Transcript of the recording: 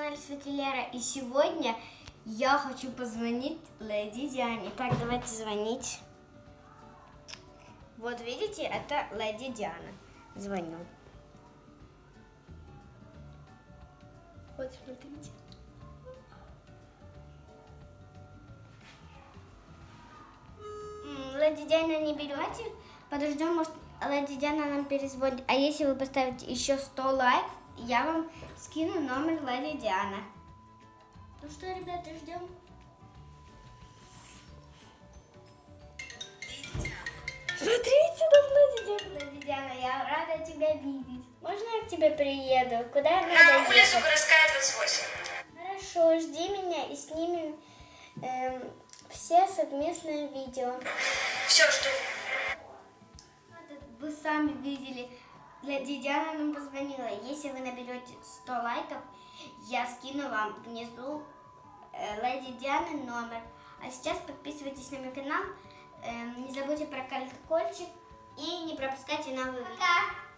канале Светилера. И сегодня я хочу позвонить Леди Диане. Так, давайте звонить. Вот видите, это Леди Диана. Звоню. Вот, смотрите. Леди Диана не берете? Подождем, может, Леди Диана нам перезвонит. А если вы поставите еще 100 лайков, я вам скину номер Леди Диана. Ну что, ребята, ждем. Смотрите, там Леди Диана. Леди Диана, я рада тебя видеть. Можно я к тебе приеду? Куда я На надо улицу ехать? городская 28. Хорошо, жди меня и снимем эм, все совместное видео. Все, жду. Вы сами видели, Диана нам позвонила. Если вы наберете 100 лайков, я скину вам внизу э, Леди Дианы номер. А сейчас подписывайтесь на мой канал, эм, не забудьте про колокольчик и не пропускайте новые видео. Пока!